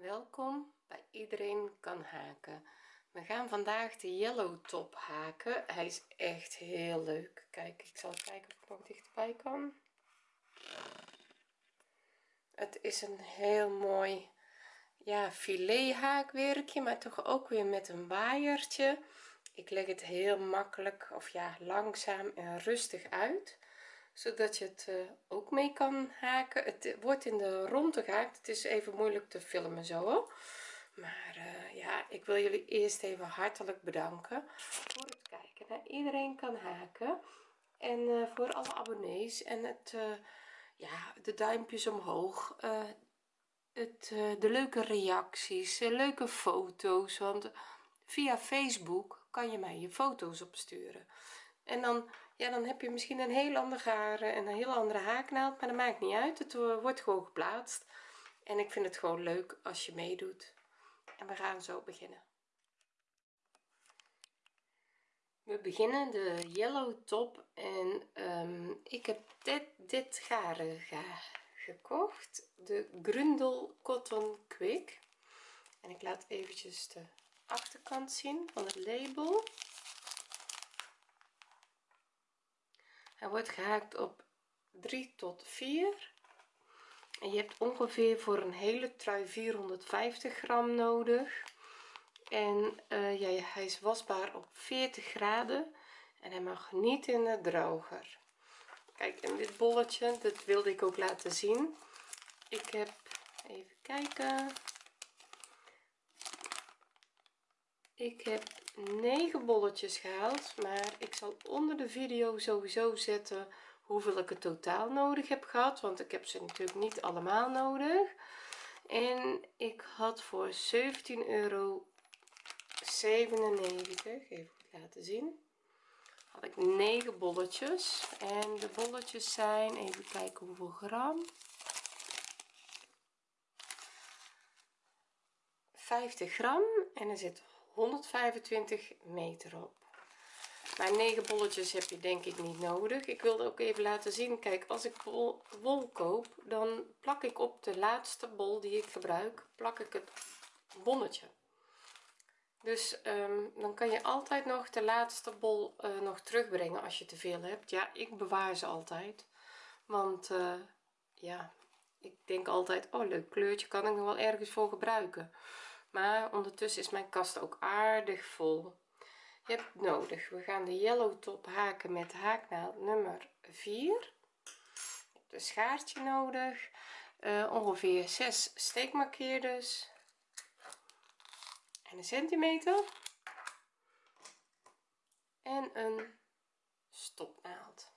welkom bij iedereen kan haken. We gaan vandaag de yellow top haken. Hij is echt heel leuk. Kijk ik zal kijken of ik nog dichterbij kan. Het is een heel mooi ja filet haakwerkje maar toch ook weer met een waaiertje. Ik leg het heel makkelijk of ja langzaam en rustig uit zodat je het uh, ook mee kan haken. Het wordt in de ronde gehaakt. Het is even moeilijk te filmen zo maar uh, ja ik wil jullie eerst even hartelijk bedanken voor het kijken iedereen kan haken. En voor alle abonnees en het ja de duimpjes omhoog. Het de leuke reacties leuke foto's. Want via facebook kan je mij je foto's opsturen. En dan ja dan heb je misschien een heel ander garen en een heel andere haaknaald maar dat maakt niet uit. Het wordt gewoon geplaatst. En ik vind het gewoon leuk als je meedoet. En we gaan zo beginnen. We beginnen de yellow top en um, ik heb dit dit garen gekocht. De grundel cotton quick. En ik laat eventjes de achterkant zien van het label hij wordt gehaakt op 3 tot 4 en je hebt ongeveer voor een hele trui 450 gram nodig. En uh, ja, hij is wasbaar op 40 graden en hij mag niet in de droger. Kijk en dit bolletje dat wilde ik ook laten zien. Ik heb even kijken. Ik heb 9 bolletjes gehaald maar ik zal onder de video sowieso zetten hoeveel ik het totaal nodig heb gehad want ik heb ze natuurlijk niet allemaal nodig. En ik had voor 17,97 euro even laten zien had ik 9 bolletjes. En de bolletjes zijn even kijken hoeveel gram 50 gram. En er zit 125 meter op. Maar 9 bolletjes heb je denk ik niet nodig. Ik wilde ook even laten zien kijk als ik wol, koop dan plak ik op de laatste bol die ik gebruik plak ik het bonnetje. Dus um, dan kan je altijd nog de laatste bol uh, nog terugbrengen als je te veel hebt. Ja ik bewaar ze altijd want uh, ja ik denk altijd oh leuk kleurtje kan ik nog wel ergens voor gebruiken maar ondertussen is mijn kast ook aardig vol. Je hebt nodig. We gaan de yellow top haken met haaknaald nummer 4 een schaartje nodig. Uh, ongeveer 6 steekmarkeerders. En een centimeter. En een stopnaald.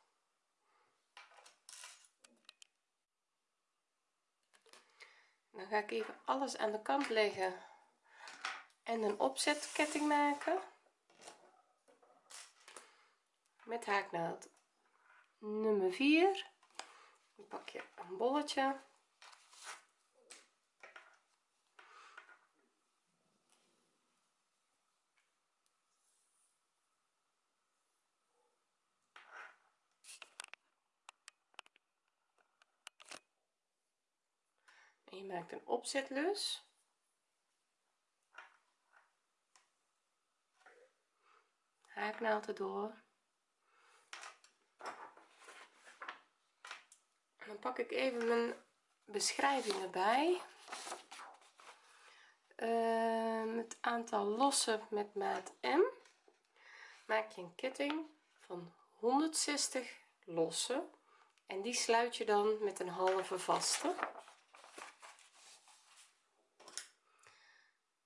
Dan ga ik even alles aan de kant leggen en een opzetketting maken. Met haaknaald nummer 4 dan pak je een bolletje. En je maakt een opzetlus haaknaald erdoor dan pak ik even mijn beschrijving erbij uh, het aantal lossen met maat M. Maak je een ketting van 160 lossen. En die sluit je dan met een halve vaste.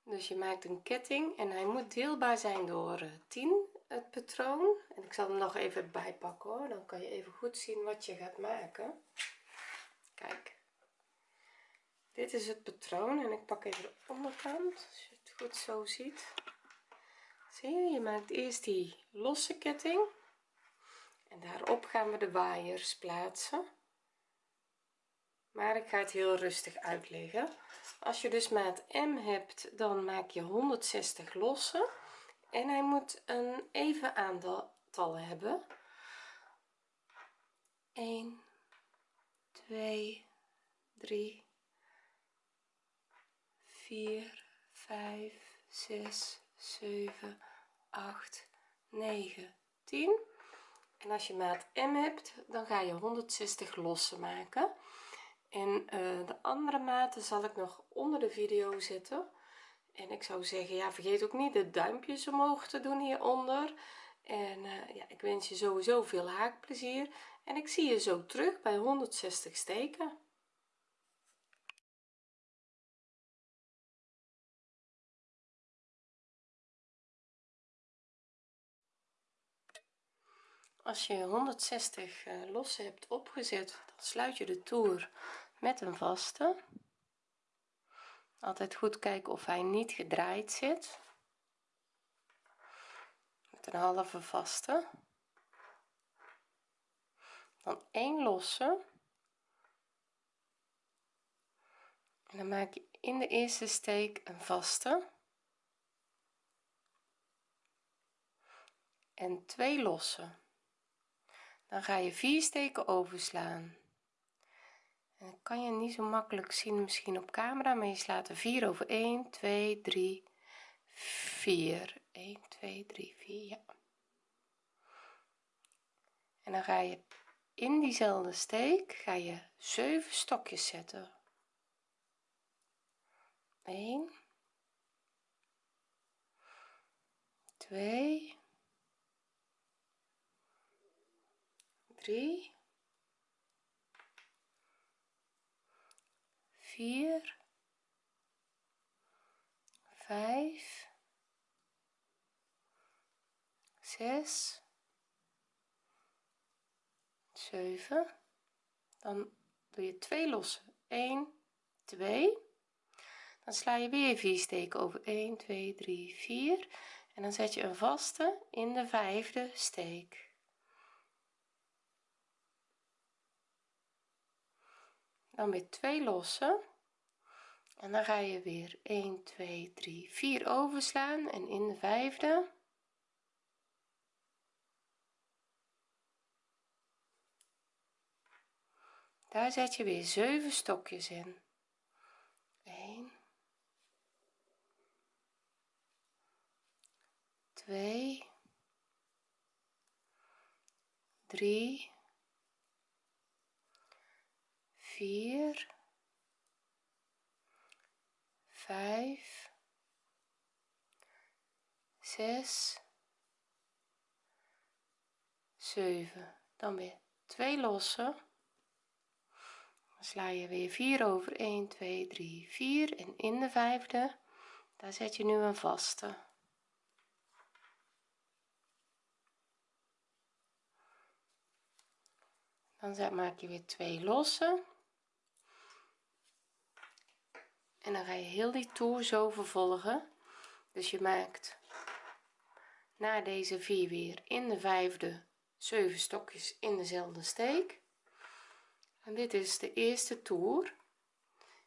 Dus je maakt een ketting en hij moet deelbaar zijn door 10 het patroon. En ik zal hem nog even bijpakken hoor. Dan kan je even goed zien wat je gaat maken. Kijk. Dit is het patroon en ik pak even de onderkant als je het goed zo ziet. Zie je je maakt eerst die losse ketting. En daarop gaan we de waaiers plaatsen. Maar ik ga het heel rustig uitleggen. Als je dus maat M hebt dan maak je 160 losse en hij moet een even aantal hebben. 1 2 3 4 5 6 7 8 9 10 en als je maat M hebt dan ga je 160 lossen maken. En uh, de andere maten zal ik nog onder de video zetten en ik zou zeggen ja vergeet ook niet de duimpjes omhoog te doen hieronder. En uh, ja ik wens je sowieso veel haakplezier. En ik zie je zo terug bij 160 steken. Als je 160 uh, los hebt opgezet dan sluit je de toer met een vaste altijd goed kijken of hij niet gedraaid zit. Met een halve vaste. Dan 1 losse. En dan maak je in de eerste steek een vaste. En twee losse. Dan ga je vier steken overslaan en kan je niet zo makkelijk zien misschien op camera maar je slaat er 4 over. 1 2 3 4 1 2 3 4 ja. En dan ga je in diezelfde steek ga je 7 stokjes zetten. 1 2 3 4 5 6 7 dan doe je twee lossen. 1 2 dan sla je weer 4 steken over. 1 2 3 4 en dan zet je een vaste in de vijfde steek. Dan weer twee lossen en dan ga je weer 1 2 3 4 overslaan. En in de vijfde. Daar zet je weer 7 stokjes in. 1 2 3 4 5 6 7 dan weer twee lossen dan sla je weer 4 over. 1 2 3 4 en in de vijfde daar zet je nu een vaste. Dan maak je weer twee lossen en dan ga je heel die toer zo vervolgen. Dus je maakt na deze vier weer in de vijfde 7 stokjes in dezelfde steek. En dit is de eerste toer.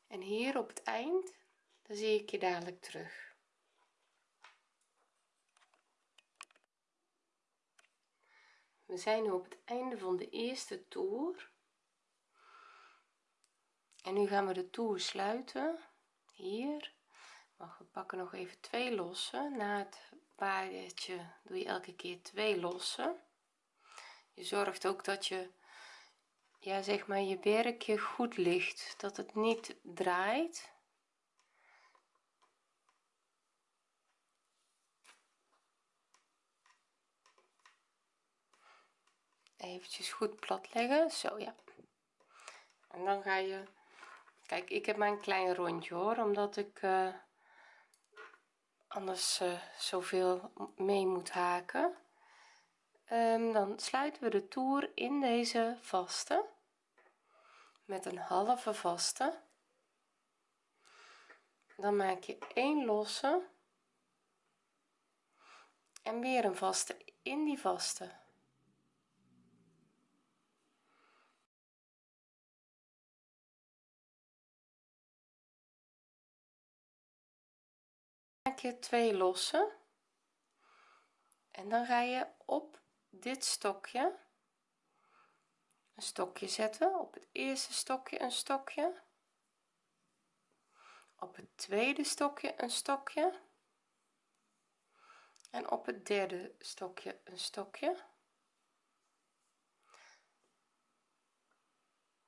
En hier op het eind dan zie ik je dadelijk terug. We zijn nu op het einde van de eerste toer. En nu gaan we de toer sluiten hier. We pakken nog even twee lossen na het paardje doe je elke keer twee lossen je zorgt ook dat je ja zeg maar je werkje goed ligt. Dat het niet draait. Eventjes goed plat leggen zo ja. En dan ga je kijk ik heb mijn klein rondje hoor omdat ik uh, anders uh, zoveel mee moet haken. Um, dan sluiten we de toer in deze vaste met een halve vaste. Dan maak je 1 losse en weer een vaste in die vaste je twee lossen. En dan ga je op dit stokje een stokje zetten. Op het eerste stokje een stokje. Op het tweede stokje een stokje. En op het derde stokje een stokje.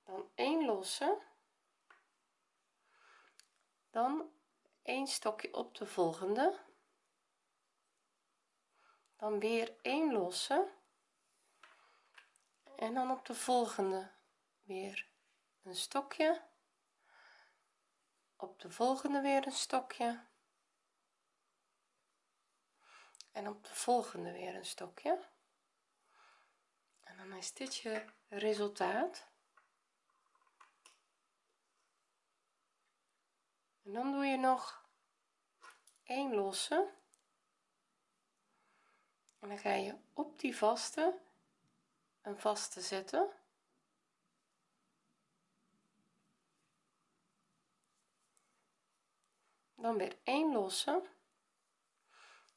Dan 1 losse. Dan een stokje op de volgende. Dan weer 1 losse. En dan op de volgende weer een stokje. Op de volgende weer een stokje. En op de volgende weer een stokje. En dan is dit je resultaat en dan doe je nog een losse. En dan ga je op die vaste een vaste zetten. Dan weer 1 losse.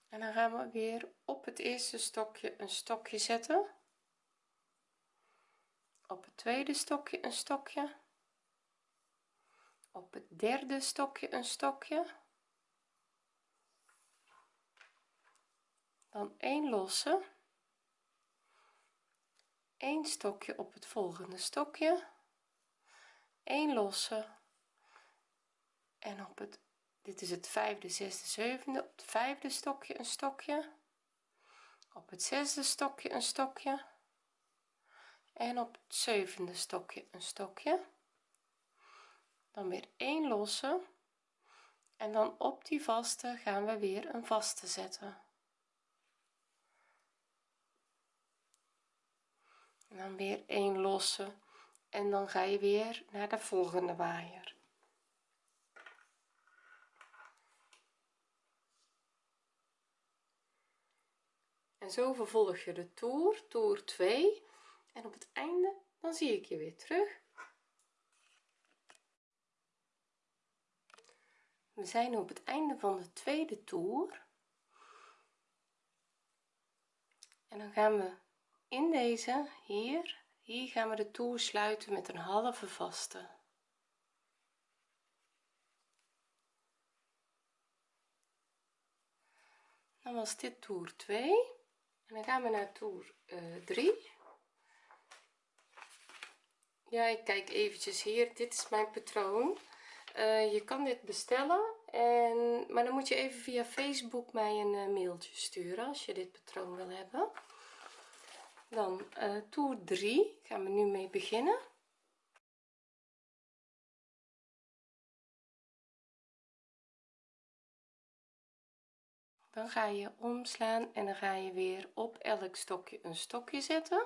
En dan gaan we weer op het eerste stokje een stokje zetten. Op het tweede stokje een stokje op het derde stokje een stokje. Dan 1 losse. 1 stokje op het volgende stokje. 1 losse. En op het dit is het vijfde zesde zevende. Op het vijfde stokje een stokje. Op het zesde stokje een stokje. En op het zevende stokje een stokje dan weer 1 losse. En dan op die vaste gaan we weer een vaste zetten. En dan weer 1 losse. En dan ga je weer naar de volgende waaier. En zo vervolg je de toer toer 2 en op het einde dan zie ik je weer terug we zijn op het einde van de tweede toer. En dan gaan we in deze hier hier gaan we de toer sluiten met een halve vaste. Dan was dit toer 2 en dan gaan we naar toer uh, 3 ja ik kijk eventjes hier. Dit is mijn patroon uh, je kan dit bestellen en maar dan moet je even via facebook mij een uh, mailtje sturen als je dit patroon wil hebben. Dan uh, toer 3 gaan we nu mee beginnen. Dan ga je omslaan en dan ga je weer op elk stokje een stokje zetten.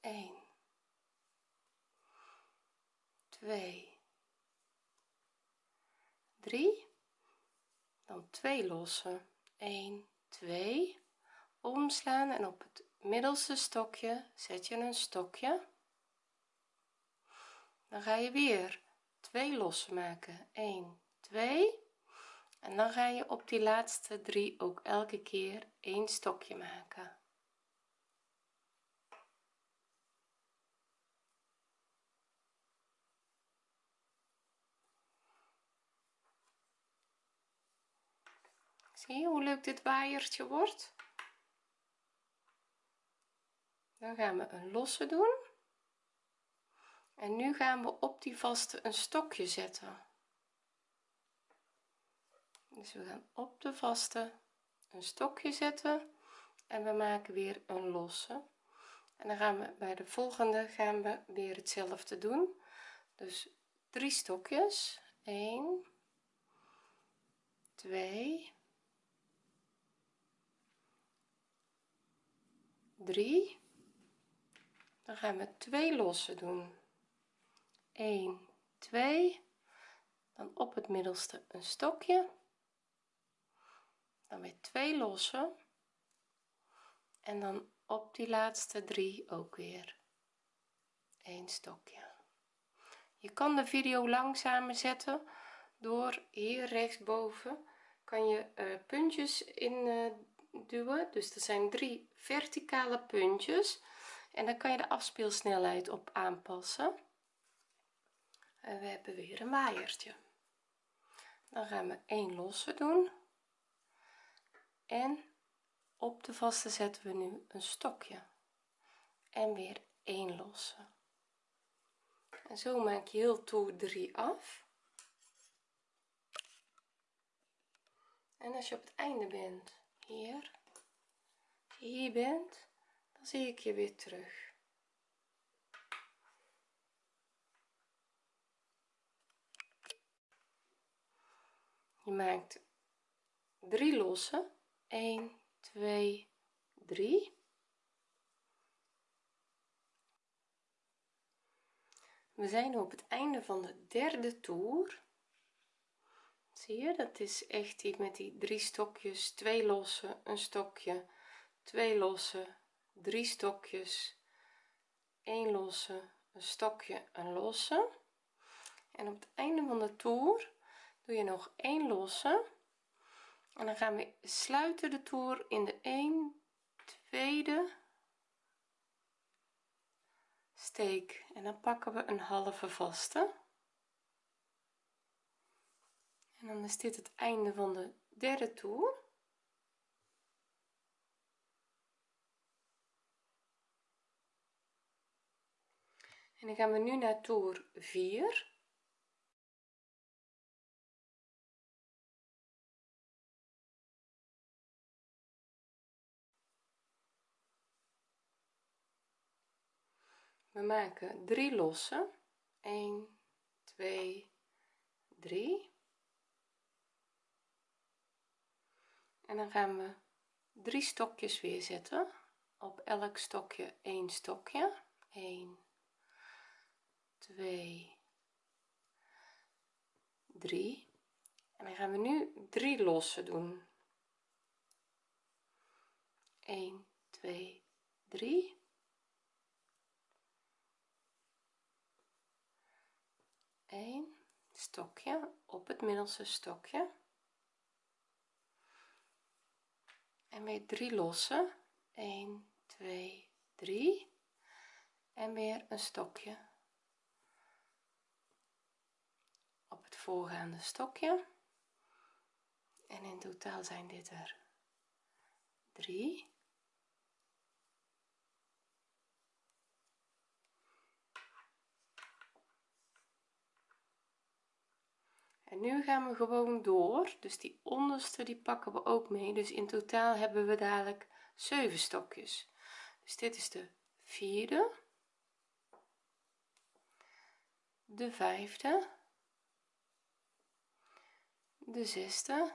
1 2 3 dan 2 lossen. 1 2 omslaan en op het middelste stokje zet je een stokje. Dan ga je weer 2 lossen maken. 1 2 en dan ga je op die laatste drie ook elke keer een stokje maken zie je hoe leuk dit waaiertje wordt dan gaan we een losse doen. En nu gaan we op die vaste een stokje zetten. Dus we gaan op de vaste een stokje zetten. En we maken weer een losse. En dan gaan we bij de volgende gaan we weer hetzelfde doen. Dus drie stokjes. 1 2 3 dan gaan we twee losse doen. 1 2 dan op het middelste een stokje. Dan weer twee losse en dan op die laatste drie ook weer een stokje. Je kan de video langzamer zetten. Door hier rechtsboven kan je uh, puntjes in uh, duwen. Dus er zijn drie verticale puntjes. En dan kan je de afspeelsnelheid op aanpassen. En we hebben weer een waaiertje. Dan gaan we 1 losse doen. En op de vaste zetten we nu een stokje. En weer 1 losse. En zo maak je heel toer 3 af. En als je op het einde bent hier hier bent dan zie ik je weer terug. Je maakt 3 losse 1 2 3 we zijn op het einde van de derde toer. Zie je dat is echt die met die drie stokjes twee losse een stokje twee losse drie stokjes 1 losse een stokje een losse. En op het einde van de toer doe je nog 1 losse. En dan gaan we sluiten de toer in de 1 tweede steek. En dan pakken we een halve vaste. En dan is dit het einde van de derde toer en dan gaan we nu naar toer 4 we maken 3 losse 1 2 3 en dan gaan we drie stokjes weer zetten. Op elk stokje 1 stokje. 1 2 3 en dan gaan we nu 3 losse doen. 1 2 3 1 stokje op het middelste stokje. En weer 3 losse 1 2 3 en weer een stokje op het voorgaande stokje. En in totaal zijn dit er 3 en nu gaan we gewoon door. Dus die onderste die pakken we ook mee. Dus in totaal hebben we dadelijk 7 stokjes. Dus dit is de vierde. De vijfde de zesde.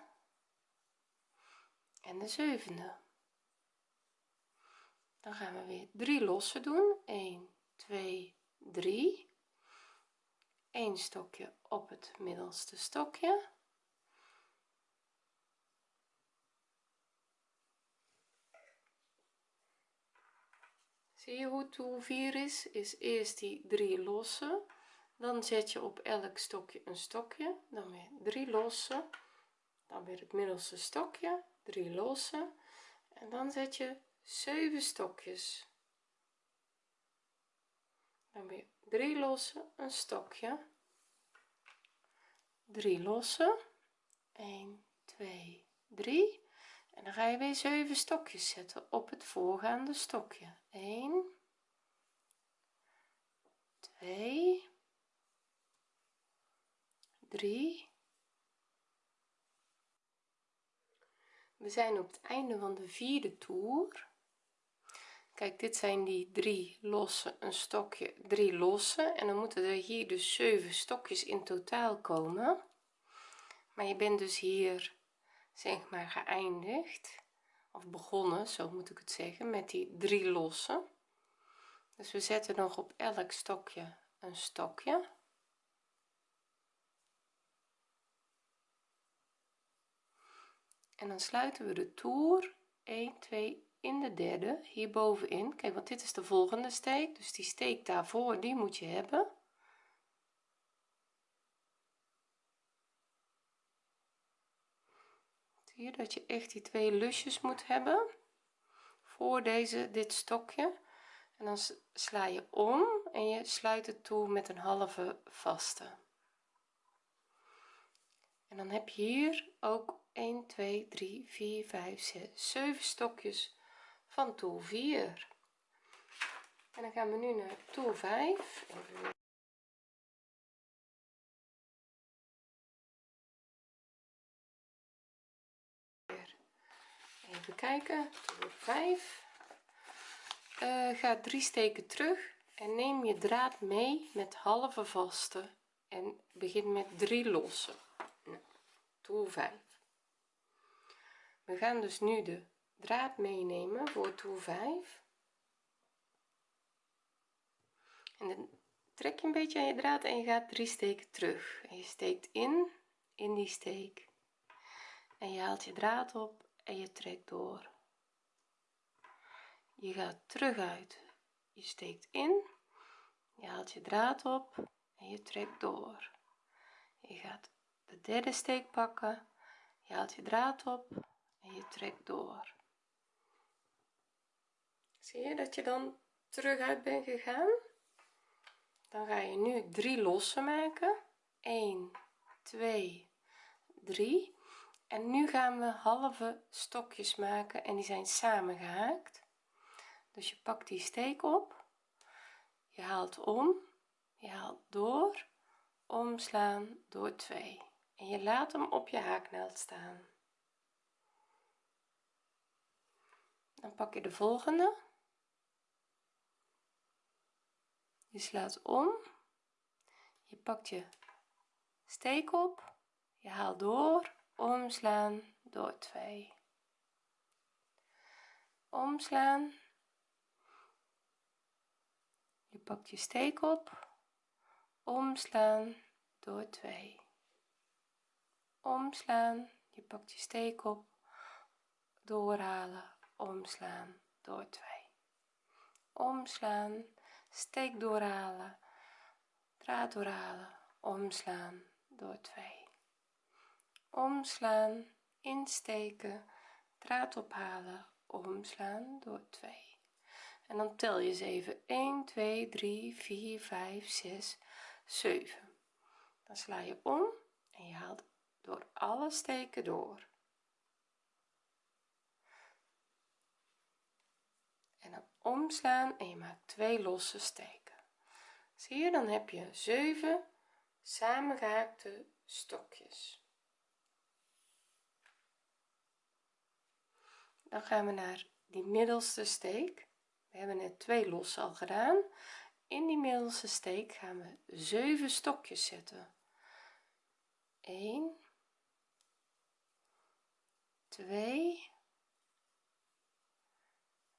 En de zevende. Dan gaan we weer 3 losse doen. 1 2 3 1 stokje op het middelste stokje. Zie je hoe toer 4 is? Is eerst die 3 losse dan zet je op elk stokje een stokje. Dan weer 3 losse. Dan weer het middelste stokje. 3 losse. En dan zet je 7 stokjes. Dan weer 3 losse een stokje. 3 losse. 1 2 3 en dan ga je weer 7 stokjes zetten op het voorgaande stokje. 1 2 3 we zijn op het einde van de vierde toer. Kijk dit zijn die drie losse een stokje drie losse. En dan moeten er hier dus 7 stokjes in totaal komen. Maar je bent dus hier zeg maar geëindigd. Of begonnen zo moet ik het zeggen met die drie losse. Dus we zetten nog op elk stokje een stokje en dan sluiten we de toer 1 2 in de derde. Hier bovenin kijk want dit is de volgende steek. Dus die steek daarvoor die moet je hebben. Zie je dat je echt die twee lusjes moet hebben? Voor deze dit stokje. En dan sla je om en je sluit het toe met een halve vaste. En dan heb je hier ook 1 2 3 4 5 6 7 stokjes van toer 4 en dan gaan we nu naar toer 5 even kijken toer 5 uh, ga drie steken terug en neem je draad mee met halve vaste en begin met drie losse. Nou, toer 5 we gaan dus nu de draad meenemen voor toer 5 en dan trek je een beetje aan je draad en je gaat drie steken terug. Je steekt in in die steek. En je haalt je draad op en je trekt door. Je gaat terug uit. Je steekt in je haalt je draad op en je trekt door. Je gaat de derde steek pakken je haalt je draad op en je trekt door. Zie je dat je dan terug uit bent gegaan? Dan ga je nu drie losse maken. 1 2 3 en nu gaan we halve stokjes maken en die zijn samengehaakt. Dus je pakt die steek op. Je haalt om. Je haalt door. Omslaan door 2 en je laat hem op je haaknaald staan dan pak je de volgende. Je slaat om. Je pakt je steek op. Je haalt door. Omslaan. Door 2 omslaan. Je pakt je steek op. Omslaan. Door 2 omslaan. Je pakt je steek op. Doorhalen omslaan door 2 omslaan steek doorhalen. Draad doorhalen omslaan door 2 omslaan insteken. Draad ophalen omslaan door 2 en dan tel je eens even. 1 2 3 4 5 6 7 dan sla je om en je haalt door alle steken door en dan omslaan en je maakt twee losse steken. Zie je dan heb je 7 samengehaakte stokjes. Dan gaan we naar die middelste steek. We hebben net twee losse al gedaan. In die middelste steek gaan we 7 stokjes zetten. 1 2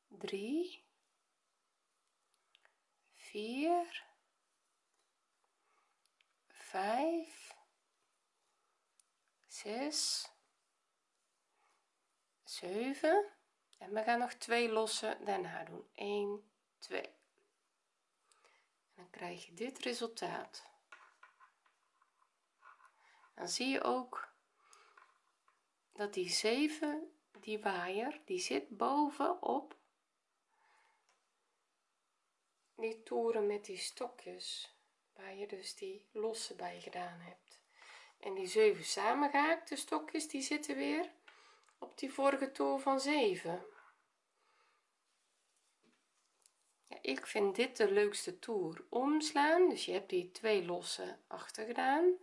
3 4 5 6 7 en we gaan nog twee losse daarna doen. 1 2 en dan krijg je dit resultaat. Dan zie je ook dat die 7 die waaier die zit bovenop die toeren met die stokjes waar je dus die losse bij gedaan hebt. En die 7 samengehaakte stokjes die zitten weer op die vorige toer van 7 ja, ik vind dit de leukste toer omslaan. Dus je hebt die twee losse achter gedaan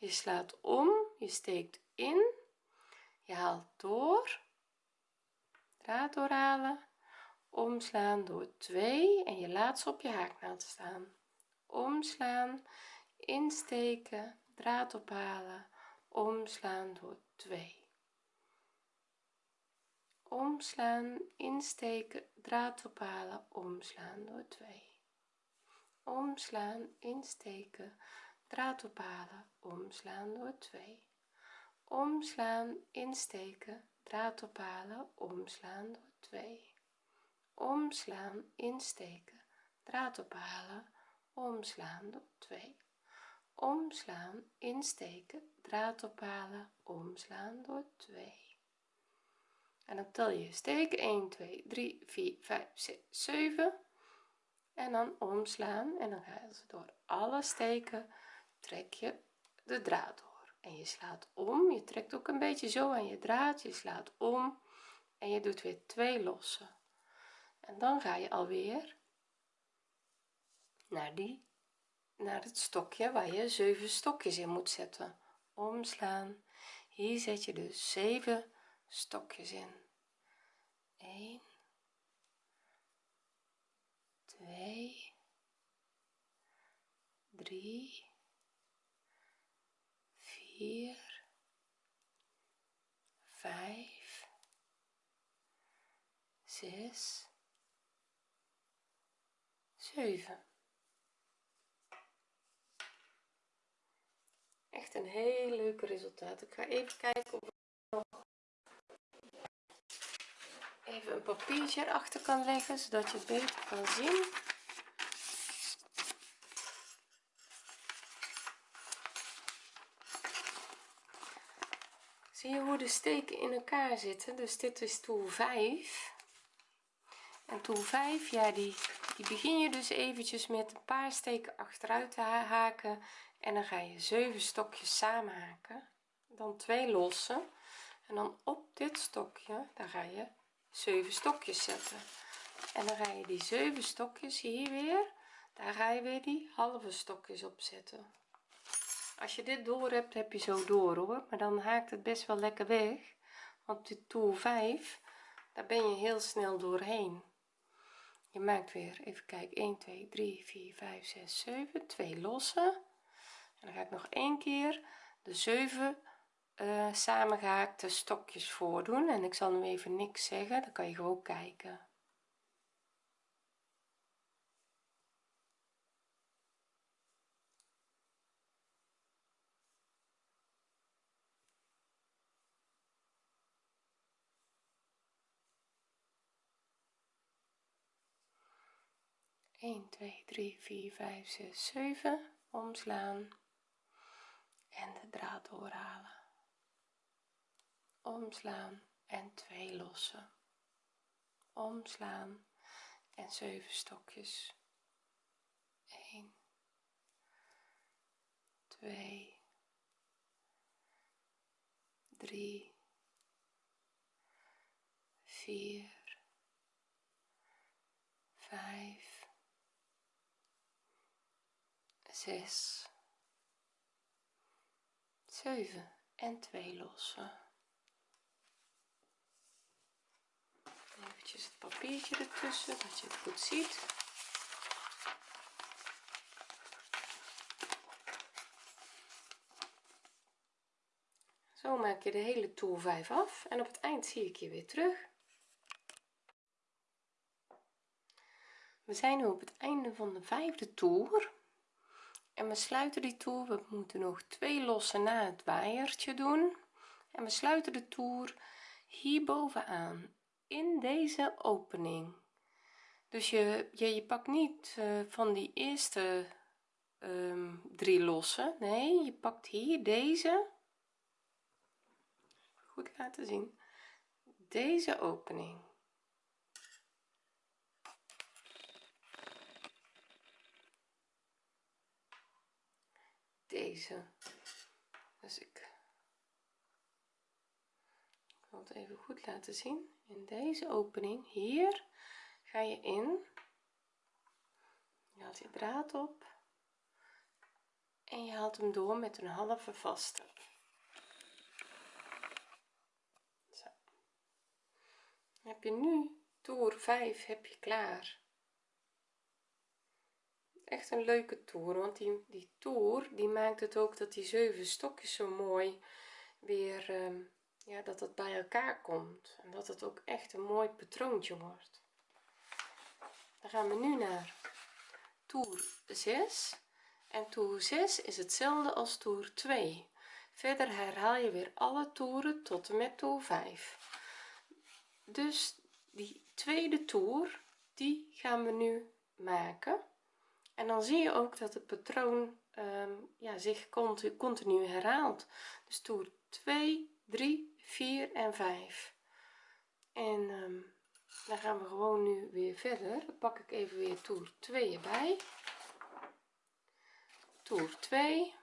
je slaat om je steekt in. Je haalt door. Draad doorhalen omslaan door 2 en je laat ze op je haaknaald staan. Omslaan insteken draad ophalen. Omslaan door 2 omslaan insteken draad ophalen. Omslaan door 2 omslaan insteken draad ophalen. Omslaan door 2 omslaan insteken draad ophalen. Omslaan door 2 omslaan insteken draad ophalen omslaan door 2 omslaan insteken draad ophalen omslaan door 2 en dan tel je steek 1 2 3 4 5 6 7 en dan omslaan en dan ga je door alle steken trek je de draad door. En je slaat om. Je trekt ook een beetje zo aan je draad. Je slaat om en je doet weer twee losse en dan ga je alweer naar die naar het stokje waar je zeven stokjes in moet zetten. Omslaan. Hier zet je dus 7 stokjes in. 1 2 3 4 5 6 7 echt een heel leuk resultaat. Ik ga even kijken of ik nog even een papiertje erachter kan leggen zodat je het beter kan zien. Zie je hoe de steken in elkaar zitten? Dus dit is toer 5 en toer 5 ja die die begin je dus eventjes met een paar steken achteruit te haken. En dan ga je 7 stokjes samen haken dan twee lossen en dan op dit stokje daar ga je 7 stokjes zetten. En dan ga je die 7 stokjes hier weer daar ga je weer die halve stokjes op zetten. Als je dit door hebt heb je zo door hoor. Maar dan haakt het best wel lekker weg. Want dit toer 5 daar ben je heel snel doorheen je maakt weer even kijken 1 2 3 4 5 6 7 2 lossen en dan ga ik nog één keer de 7 uh, samengehaakte stokjes voordoen. En ik zal nu even niks zeggen dan kan je gewoon kijken 1 2 3 4 5 6 7 omslaan. En de draad doorhalen. Omslaan en twee lossen. Omslaan en 7 stokjes. 1 2 3 4 5 6 7 en 2 lossen. Eventjes het papiertje ertussen dat je het goed ziet. Zo maak je de hele toer 5 af en op het eind zie ik je weer terug. We zijn nu op het einde van de vijfde toer en we sluiten die toer. We moeten nog twee lossen na het waaiertje doen. En we sluiten de toer hier bovenaan in deze opening. Dus je je, je pakt niet uh, van die eerste um, drie lossen. Nee je pakt hier deze. Goed laten zien. Deze opening deze. Dus ik wil het even goed laten zien. In deze opening hier ga je in. Je haalt je draad op. En je haalt hem door met een halve vaste. Heb je nu toer 5 heb je klaar echt een leuke toer want die, die toer die maakt het ook dat die zeven stokjes zo mooi weer ehm, ja dat het bij elkaar komt. En dat het ook echt een mooi patroontje wordt. Dan gaan we nu naar toer 6 en toer 6 is hetzelfde als toer 2 verder herhaal je weer alle toeren tot en met toer 5 dus die tweede toer die gaan we nu maken en dan zie je ook dat het patroon um, ja, zich continu, continu herhaalt. Dus toer 2 3 4 en 5 en um, dan gaan we gewoon nu weer verder. Dan pak ik even weer toer 2 erbij. Toer 2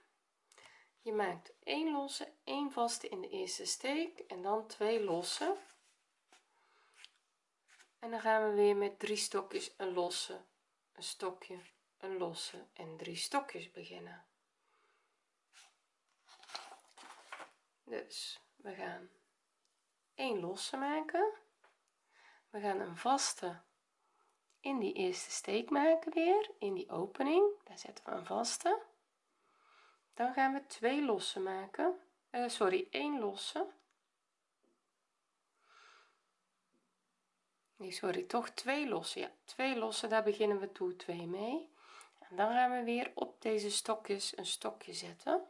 je maakt 1 losse 1 vaste in de eerste steek en dan 2 losse. En dan gaan we weer met drie stokjes een losse een stokje een losse en drie stokjes beginnen. Dus we gaan 1 losse maken. We gaan een vaste in die eerste steek maken weer in die opening. Daar zetten we een vaste. Dan gaan we twee losse maken. Uh, sorry 1 losse. Nee sorry toch twee losse ja twee losse daar beginnen we toe 2 mee dan gaan we weer op deze stokjes een stokje zetten.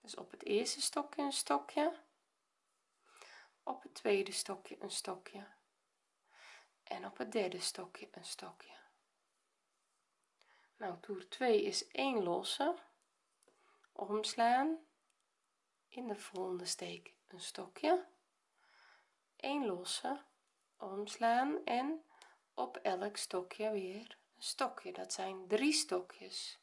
Dus op het eerste stokje een stokje. Op het tweede stokje een stokje. En op het derde stokje een stokje. Nou toer 2 is 1 losse. Omslaan. In de volgende steek een stokje. 1 losse. Omslaan en op elk stokje weer stokje. Dat zijn drie stokjes.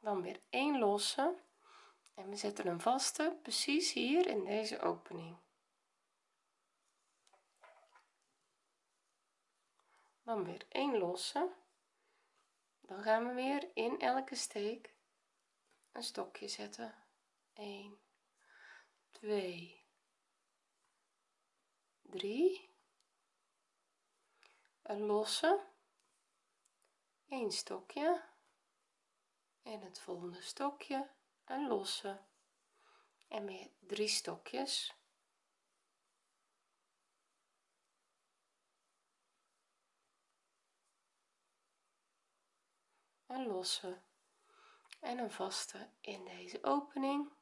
Dan weer 1 losse. En we zetten een vaste precies hier in deze opening. Dan weer 1 losse. Dan gaan we weer in elke steek een stokje zetten. 1 2 3 een losse een stokje en het volgende stokje een losse. En weer drie stokjes een losse en een vaste in deze opening.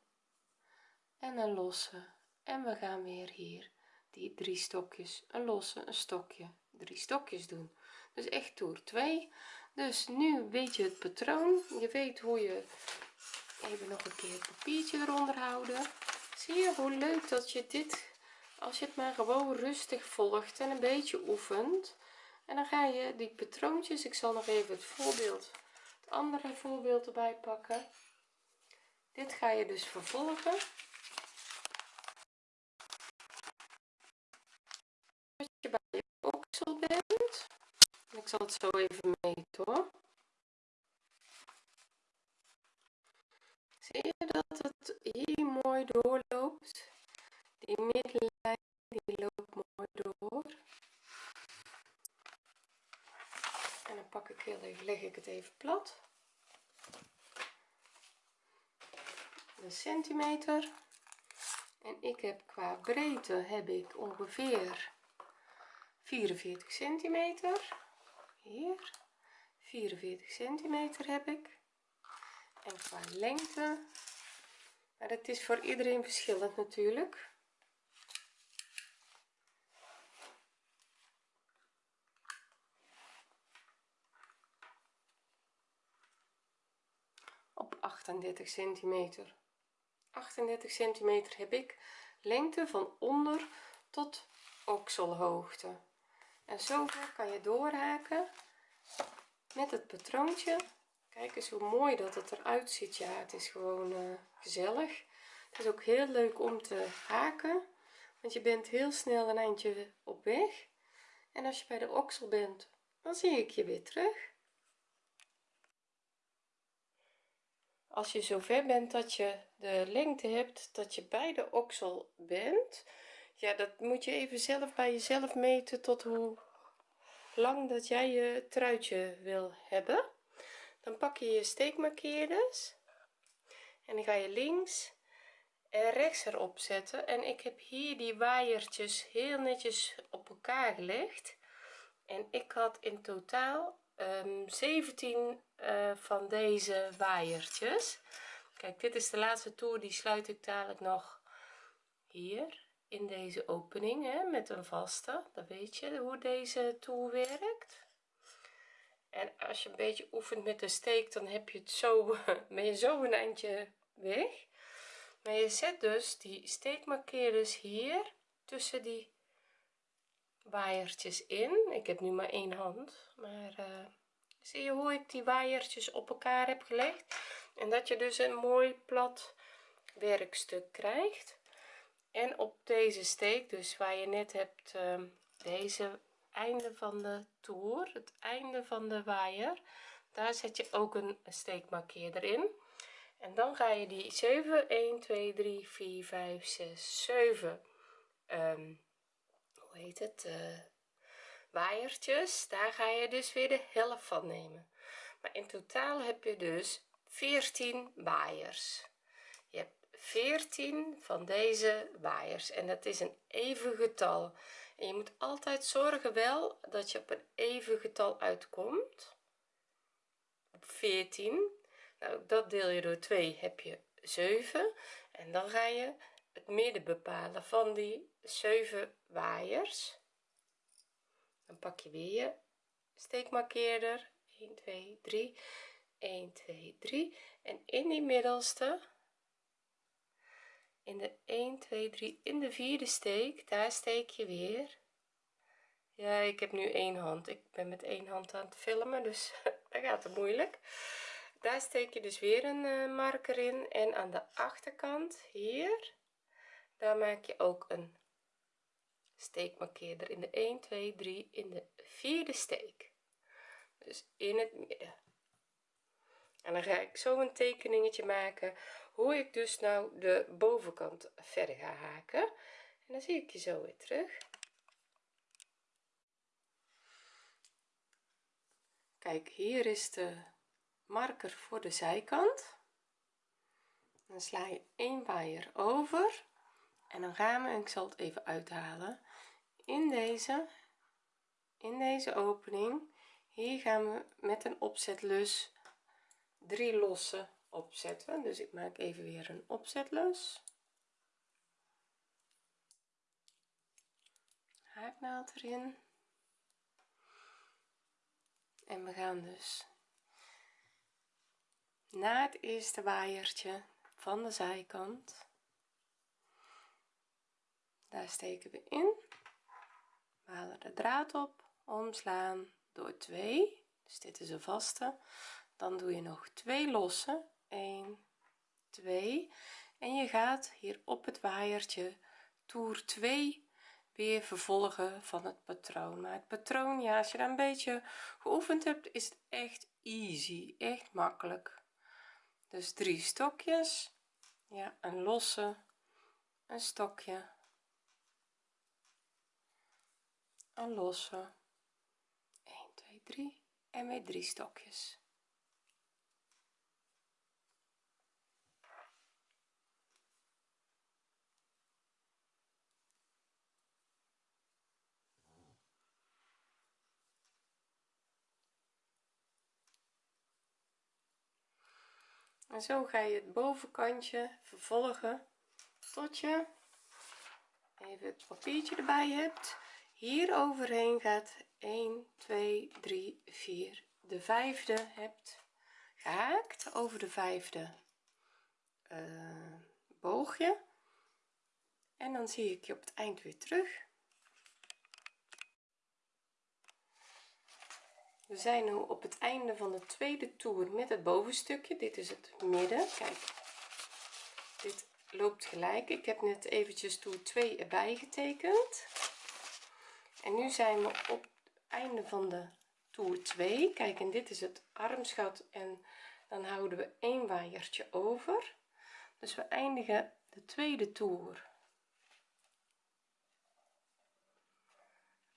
En een losse. En we gaan weer hier die drie stokjes een losse een stokje drie stokjes doen. Dus echt toer 2 dus nu weet je het patroon. Je weet hoe je even nog een keer het papiertje eronder houden. Zie je hoe leuk dat je dit als je het maar gewoon rustig volgt en een beetje oefent. En dan ga je die patroontjes ik zal nog even het voorbeeld het andere voorbeeld erbij pakken. Dit ga je dus vervolgen als je bij je oksel bent ik zal het zo even meten zie je dat het hier mooi doorloopt? Die middenlijn die loopt mooi door. En dan pak ik heel even leg ik het even plat. De centimeter. En ik heb qua breedte heb ik ongeveer 44 centimeter hier. 44 centimeter heb ik. En qua lengte. Maar het is voor iedereen verschillend natuurlijk. Op 38 centimeter. 38 centimeter heb ik lengte van onder tot okselhoogte en zo kan je doorhaken met het patroontje. Kijk eens hoe mooi dat het eruit ziet. Ja het is gewoon uh, gezellig. Het is ook heel leuk om te haken want je bent heel snel een eindje op weg. En als je bij de oksel bent dan zie ik je weer terug. Als je zo ver bent dat je de lengte hebt dat je bij de oksel bent ja dat moet je even zelf bij jezelf meten tot hoe lang dat jij je truitje wil hebben. Dan pak je je steekmarkeerders en dan ga je links en rechts erop zetten. En ik heb hier die waaiertjes heel netjes op elkaar gelegd. En ik had in totaal um, 17 uh, van deze waaiertjes. Kijk dit is de laatste toer die sluit ik dadelijk nog hier in deze opening hè, met een vaste dan weet je hoe deze toer werkt. En als je een beetje oefent met de steek dan heb je het zo ben je zo een eindje weg. Maar je zet dus die steekmarkeerders hier tussen die waaiertjes in. Ik heb nu maar één hand maar uh, zie je hoe ik die waaiertjes op elkaar heb gelegd? En dat je dus een mooi plat werkstuk krijgt en op deze steek dus waar je net hebt uh, deze einde van de toer het einde van de waaier daar zet je ook een steekmarkeerder in. En dan ga je die 7 1 2 3 4 5 6 7 um, hoe heet het uh, waaiertjes daar ga je dus weer de helft van nemen. Maar in totaal heb je dus 14 waaiers 14 van deze waaiers. En dat is een even getal. En je moet altijd zorgen wel dat je op een even getal uitkomt. Op 14 nou dat deel je door 2 heb je 7 en dan ga je het midden bepalen van die 7 waaiers. Dan pak je weer je steekmarkeerder. 1 2 3 1 2 3 en in die middelste in de 1 2 3 in de vierde steek daar steek je weer. Ja ik heb nu één hand. Ik ben met één hand aan het filmen dus dat gaat het moeilijk. Daar steek je dus weer een uh, marker in en aan de achterkant hier daar maak je ook een steekmarkeerder in de 1 2 3 in de vierde steek. Dus in het midden. En dan ga ik zo een tekeningetje maken hoe ik dus nou de bovenkant verder ga haken. En dan zie ik je zo weer terug. Kijk hier is de marker voor de zijkant. Dan sla je een waaier over. En dan gaan we ik zal het even uithalen in deze in deze opening. Hier gaan we met een opzetlus drie losse opzetten. Dus ik maak even weer een opzetlus. Haaknaald erin. En we gaan dus na het eerste waaiertje van de zijkant. Daar steken we in. We halen de draad op omslaan door 2 dus dit is een vaste. Dan doe je nog twee losse 1 2 en je gaat hier op het waaiertje toer 2 weer vervolgen van het patroon. Maar het patroon ja als je daar een beetje geoefend hebt is het echt easy echt makkelijk. Dus drie stokjes. Ja een losse een stokje. Een losse. 1 2 3 en weer drie stokjes en zo ga je het bovenkantje vervolgen tot je even het papiertje erbij hebt. Hier overheen gaat 1 2 3 4 de vijfde hebt gehaakt. Over de vijfde uh, boogje. En dan zie ik je op het eind weer terug we zijn nu op het einde van de tweede toer met het bovenstukje. Dit is het midden. Kijk. Dit loopt gelijk. Ik heb net eventjes toer 2 erbij getekend. En nu zijn we op het einde van de toer 2 kijk en dit is het armsgat en dan houden we een waaiertje over. Dus we eindigen de tweede toer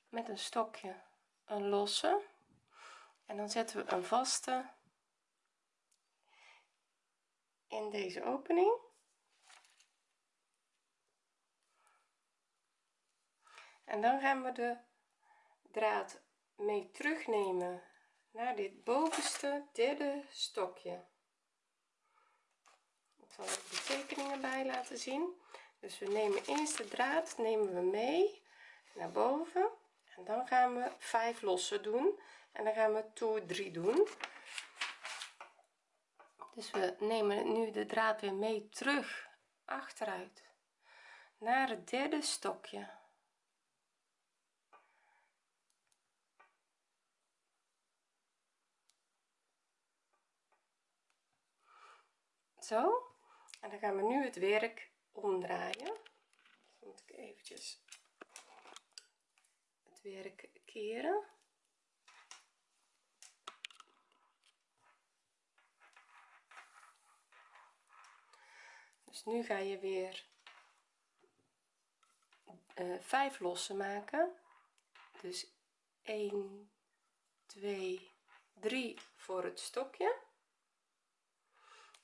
met een stokje een losse en dan zetten we een vaste in deze opening. En dan gaan we de draad mee terugnemen naar dit bovenste derde stokje. Ik zal de tekeningen bij laten zien. Dus we nemen eerst de draad nemen we mee naar boven. En dan gaan we 5 lossen doen en dan gaan we toer 3 doen. Dus we nemen nu de draad weer mee terug achteruit naar het derde stokje. Zo en dan gaan we nu het werk omdraaien. Dan moet ik eventjes het werk keren dus nu ga je weer uh, 5 lossen maken. Dus 1 2 3 voor het stokje.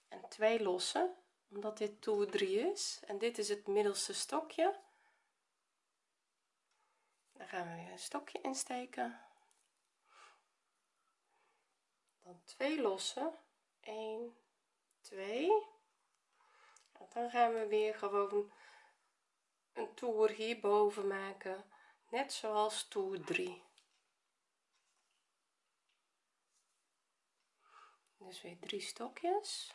En 2 lossen omdat dit toer 3 is. En dit is het middelste stokje. Dan gaan we weer een stokje insteken. Dan 2 lossen. 1 2 en dan gaan we weer gewoon een toer hierboven maken net zoals toer 3 dus weer drie stokjes.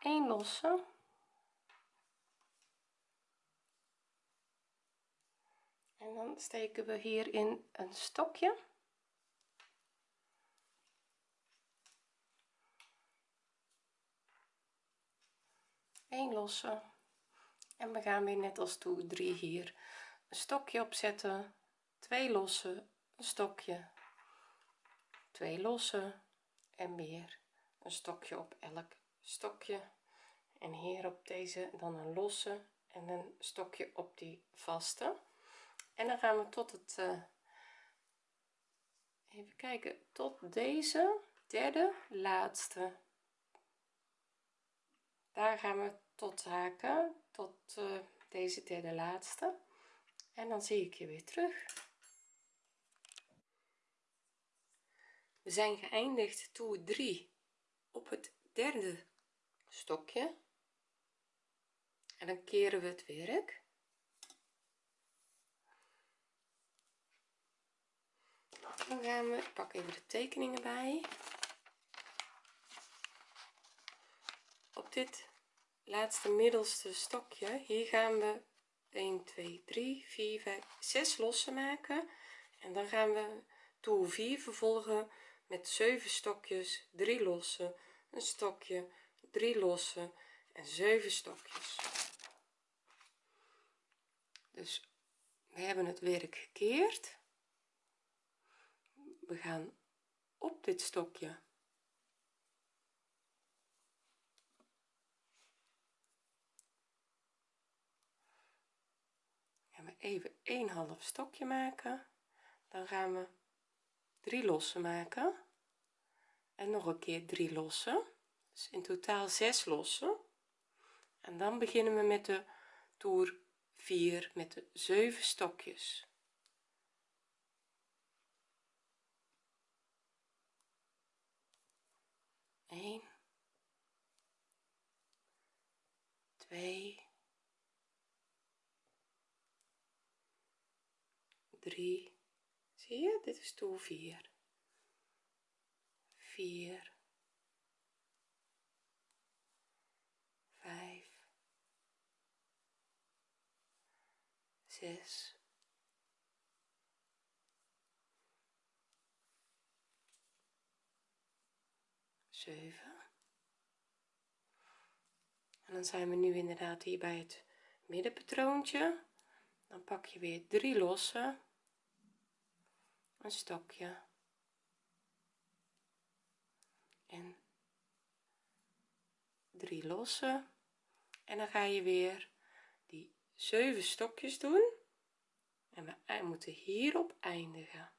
Een losse en dan steken we hierin een stokje. Een losse. En we gaan weer net als toe 3 hier een stokje opzetten. Twee losse een stokje. Twee losse en weer een stokje op elk stokje. En hier op deze dan een losse en een stokje op die vaste en dan gaan we tot het uh, even kijken tot deze derde laatste. Daar gaan we tot haken tot uh, deze derde laatste. En dan zie ik je weer terug. We zijn geëindigd toer 3 op het derde stokje. En dan keren we het werk dan gaan we ik pak de tekeningen bij. Op dit laatste middelste stokje hier gaan we 1 2 3 4 5 6 lossen maken. En dan gaan we toer 4 vervolgen met 7 stokjes 3 lossen een stokje 3 losse en 7 stokjes. Dus we hebben het werk gekeerd we gaan op dit stokje. Gaan we even een half stokje maken. Dan gaan we 3 losse maken. En nog een keer 3 losse dus in totaal 6 lossen. En dan beginnen we met de toer 4 met de 7 stokjes 1 2 3 zie je? Dit is toer 4 4 5 6 7 en dan zijn we nu inderdaad hier bij het middenpatroontje. Dan pak je weer drie losse. Een stokje. En drie losse. En dan ga je weer die zeven stokjes doen. En we moeten hierop eindigen.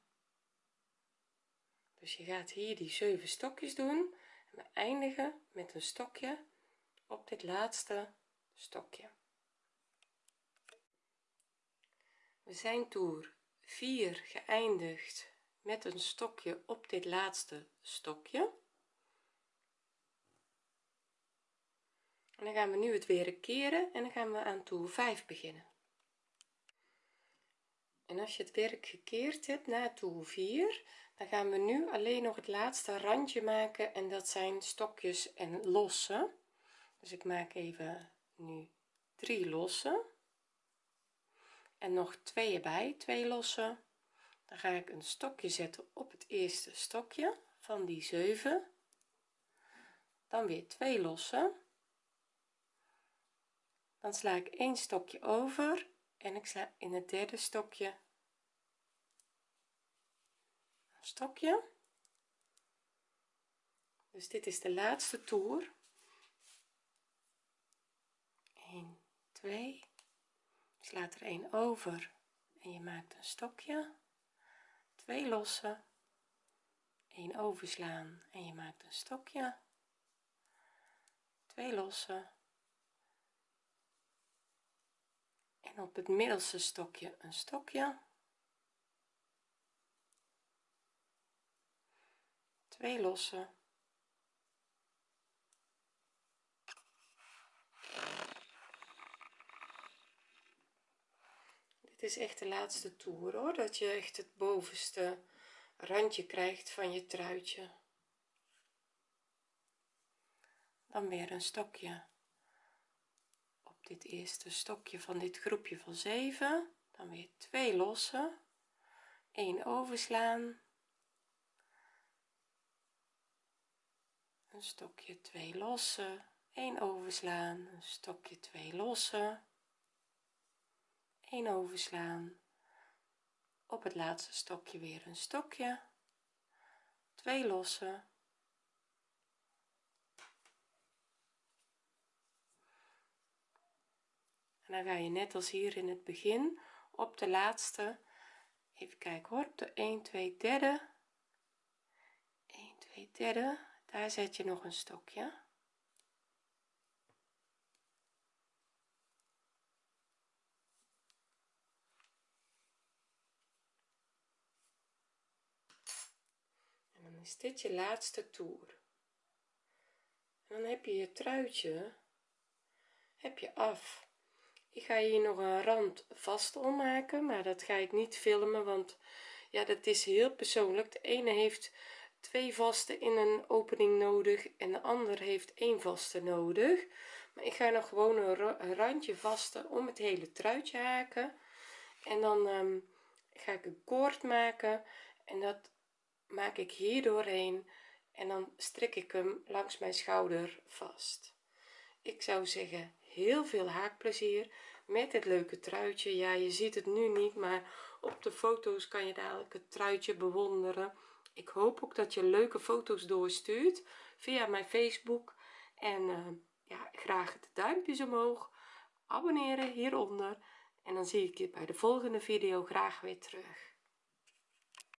Dus je gaat hier die zeven stokjes doen. en we eindigen met een stokje op dit laatste stokje. We zijn toer 4 geëindigd met een stokje op dit laatste stokje. En dan gaan we nu het weer keren en dan gaan we aan toer 5 beginnen. En als je het werk gekeerd hebt na toer 4 dan gaan we nu alleen nog het laatste randje maken en dat zijn stokjes en lossen. Dus ik maak even nu drie losse en nog twee erbij twee losse dan ga ik een stokje zetten op het eerste stokje van die 7 dan weer twee losse dan sla ik één stokje over en ik sla in het derde stokje een stokje. Dus dit is de laatste toer. 1 2 slaat er een over en je maakt een stokje. Twee losse. 1 overslaan en je maakt een stokje. Twee losse. En op het middelste stokje een stokje twee losse dit is echt de laatste toer hoor dat je echt het bovenste randje krijgt van je truitje. Dan weer een stokje. Op dit eerste stokje van dit groepje van 7 dan weer twee losse 1 overslaan een stokje 2 losse 1 overslaan een stokje 2 losse 1 overslaan. Op het laatste stokje weer een stokje. 2 losse en dan ga je net als hier in het begin op de laatste. Even kijken hoor op de 1 2 derde. 1 2 derde daar zet je nog een stokje. En dan is dit je laatste toer. Dan heb je je truitje heb je af. Ik ga hier nog een rand vast ommaken maar dat ga ik niet filmen want ja dat is heel persoonlijk. De ene heeft twee vaste in een opening nodig en de ander heeft één vaste nodig. Maar ik ga nog gewoon een randje vaste om het hele truitje haken. En dan um, ga ik een koord maken en dat maak ik hier doorheen en dan strik ik hem langs mijn schouder vast. Ik zou zeggen heel veel haakplezier met het leuke truitje. Ja je ziet het nu niet maar op de foto's kan je dadelijk het truitje bewonderen ik hoop ook dat je leuke foto's doorstuurt via mijn facebook. En uh, ja graag de duimpjes omhoog. Abonneren hieronder. En dan zie ik je bij de volgende video graag weer terug